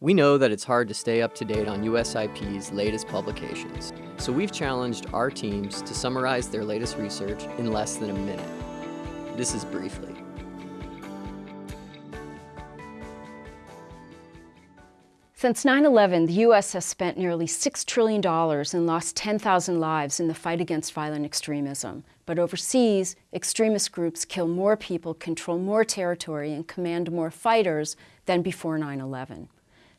We know that it's hard to stay up to date on USIP's latest publications, so we've challenged our teams to summarize their latest research in less than a minute. This is Briefly. Since 9-11, the U.S. has spent nearly $6 trillion and lost 10,000 lives in the fight against violent extremism. But overseas, extremist groups kill more people, control more territory, and command more fighters than before 9-11.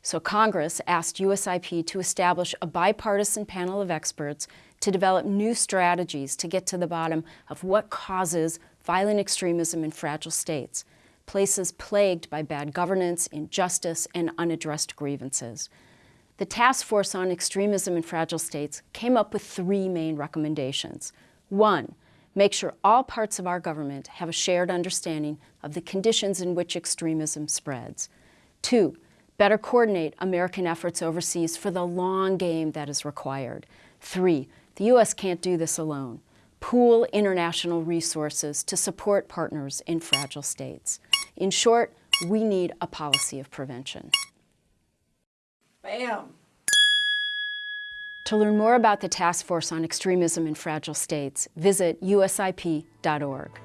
So Congress asked USIP to establish a bipartisan panel of experts to develop new strategies to get to the bottom of what causes violent extremism in fragile states places plagued by bad governance, injustice, and unaddressed grievances. The Task Force on Extremism in Fragile States came up with three main recommendations. One, make sure all parts of our government have a shared understanding of the conditions in which extremism spreads. Two, better coordinate American efforts overseas for the long game that is required. Three, the U.S. can't do this alone. Pool international resources to support partners in fragile states. In short, we need a policy of prevention. Bam! To learn more about the Task Force on Extremism in Fragile States, visit usip.org.